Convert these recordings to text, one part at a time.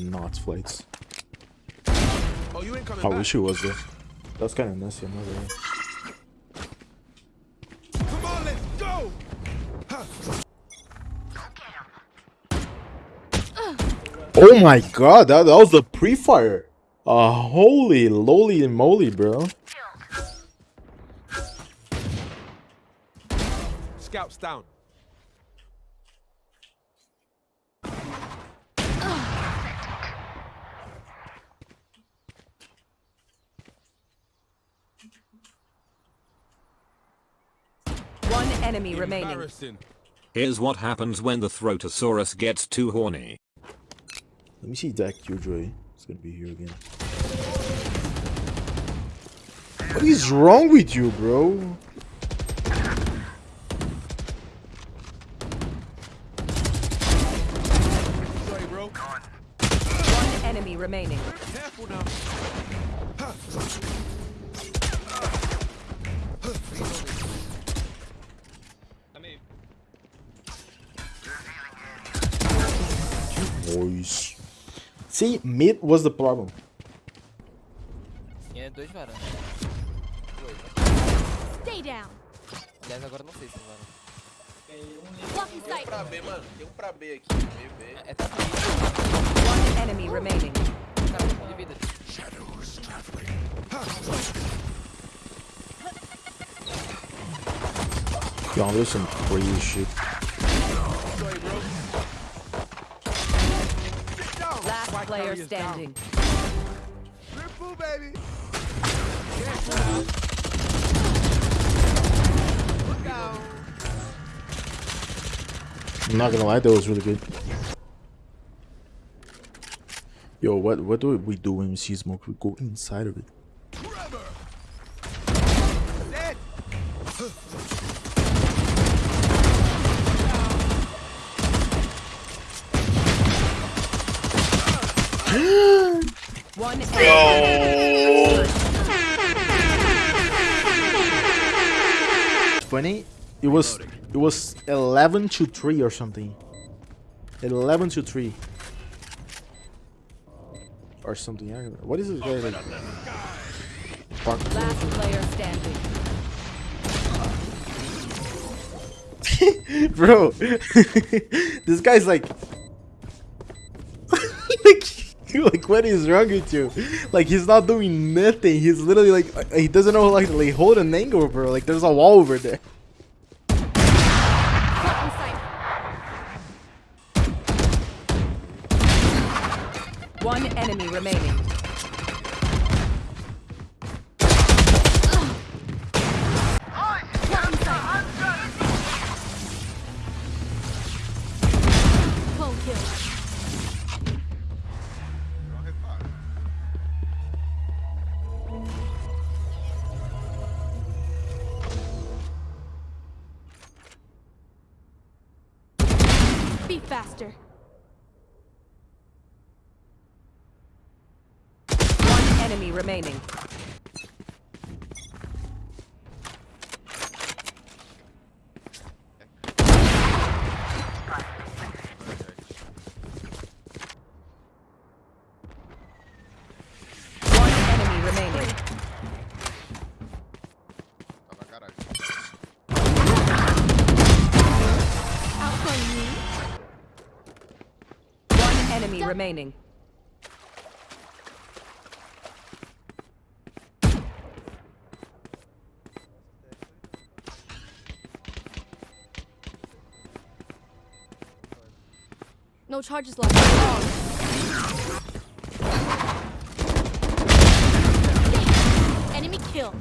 Not flights. Oh, you ain't coming I back. wish it was there. That's kind of messy. I'm not gonna. Come on, let's go. Oh my god, that, that was a pre-fire. Uh, holy lowly moly, bro. Scouts down. One enemy remaining. Here's what happens when the Throtosaurus gets too horny. Let me see that Killjoy. It's gonna be here again. What is wrong with you, bro? Sorry, bro. One enemy remaining. Careful now. Boys. See, mid was the problem. É dois varanda. Stay down. Aliás, agora não sei se varanda. Blocking sight. Pra B, mano. Tem um pra B aqui. Meio B. É, é tanto One enemy remaining. Um de vida. Yo, there's some crazy shit. Player carrier's down. standing. Triple, baby. I'm not gonna lie, that was really good. Yo, what what do we do when we see smoke? We go inside of it. One enemy. Funny, it was it was 11 to 3 or something. 11 to 3. Or something. What is this guy like? Last player standing. Bro, this guy's like, like, what is wrong with you? Like, he's not doing nothing. He's literally like, uh, he doesn't know like, like hold an angle, bro. Like, there's a wall over there. One enemy remaining. Kill. Enemy remaining. One enemy remaining. No charges left. Enemy kill.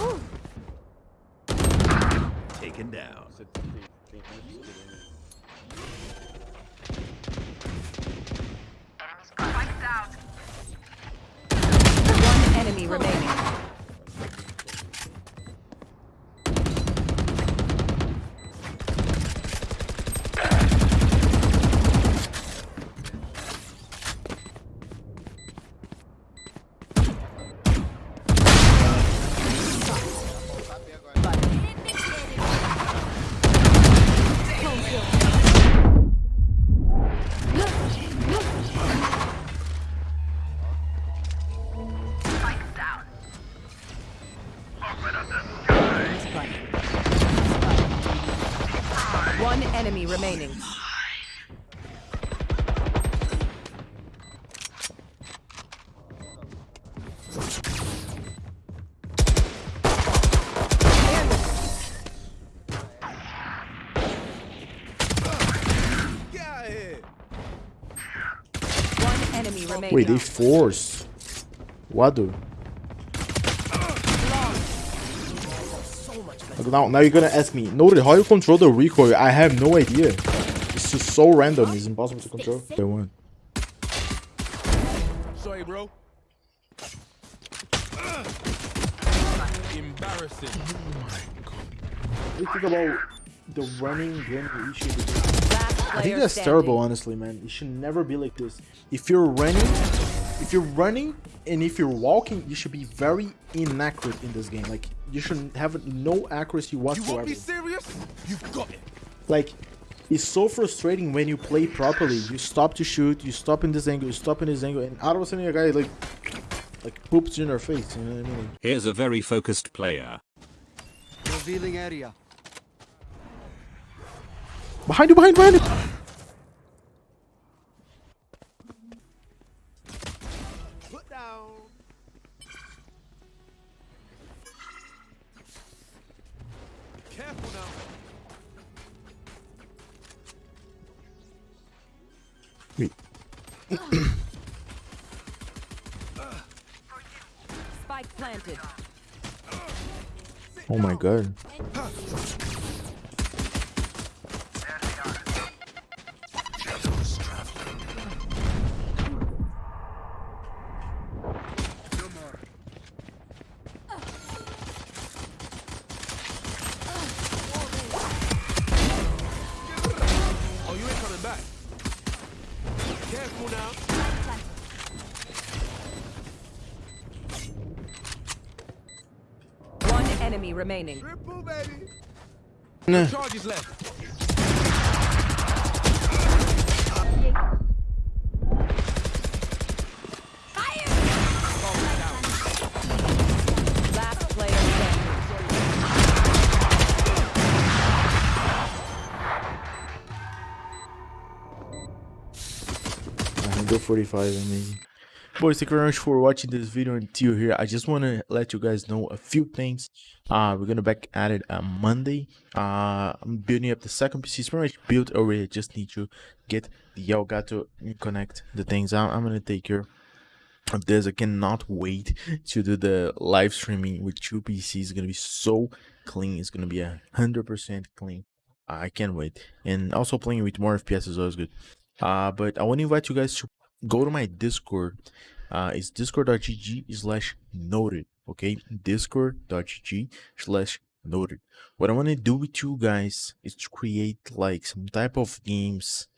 Ooh. Taken down. One enemy remaining. One enemy remaining. Wait, they forced. What do? Look, Now, now you're gonna ask me, Noted, how you control the recoil? I have no idea. It's just so random. It's impossible to control. They won. Sorry, bro. Embarrassing. What do you think about the running game issue? Last I think that's standing. terrible, honestly, man. It should never be like this. If you're running, if you're running and if you're walking, you should be very inaccurate in this game. Like you should have no accuracy whatsoever. You want whatsoever. me serious? You've got it. Like it's so frustrating when you play properly. You stop to shoot, you stop in this angle, you stop in this angle, and all of a sudden a guy like like poops in your face. You know what I mean? Here's a very focused player. Revealing area. Behind you, behind, behind you. Wait. Spike planted. Oh my god. Enemy remaining. Triple, baby. Nah. Charges left. Last player standing. Go 45, amazing. Boys, thank you very much for watching this video until here. I just want to let you guys know a few things. Uh, we're gonna back at it on Monday. Uh, I'm building up the second PC. It's pretty much built already. I just need to get the Elgato and connect the things. I'm, I'm gonna take care of this. I cannot wait to do the live streaming with two PCs. It's gonna be so clean. It's gonna be a hundred percent clean. I can't wait. And also playing with more FPS is always good. Uh, but I want to invite you guys to go to my Discord. Uh, it's discord.gg slash noted. Okay, discord.gg slash noted. What I want to do with you guys is to create like some type of games.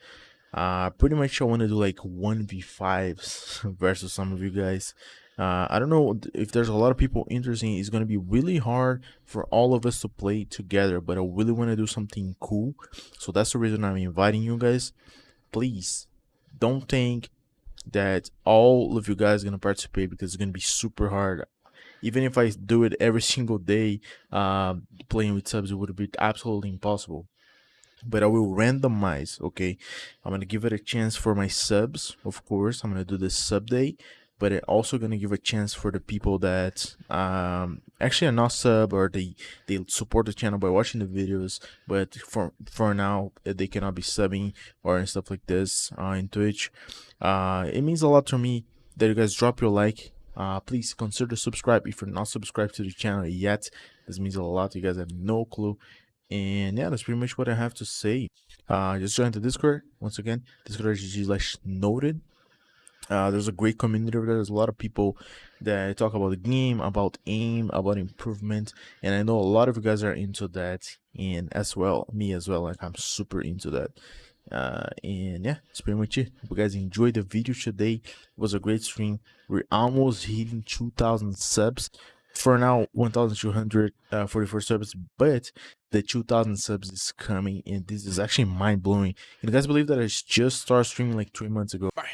Uh, pretty much I want to do like 1v5s versus some of you guys. Uh, I don't know if there's a lot of people interested. It's gonna be really hard for all of us to play together, but I really want to do something cool. So that's the reason I'm inviting you guys. Please don't think that all of you guys are gonna participate because it's gonna be super hard. Even if I do it every single day, um, playing with subs, it would be absolutely impossible. But I will randomize. Okay, I'm gonna give it a chance for my subs, of course. I'm gonna do the sub day, but I'm also gonna give a chance for the people that um actually are not sub or they they support the channel by watching the videos, but for for now they cannot be subbing or stuff like this uh, in Twitch. Uh, it means a lot to me that you guys drop your like. Uh, please consider subscribe if you're not subscribed to the channel yet. This means a lot. You guys have no clue. And yeah, that's pretty much what I have to say. Uh, just join the Discord once again. Discord.gg slash noted. Uh, there's a great community over there. There's a lot of people that talk about the game, about aim, about improvement, and I know a lot of you guys are into that, and as well, me as well. Like I'm super into that. Uh, and yeah, that's pretty much it. Hope you guys enjoyed the video today. It was a great stream. We're almost hitting 2,000 subs. For now, 1,244 subs, but the 2,000 subs is coming, and this is actually mind blowing. You guys believe that I just started streaming like three months ago? Bang.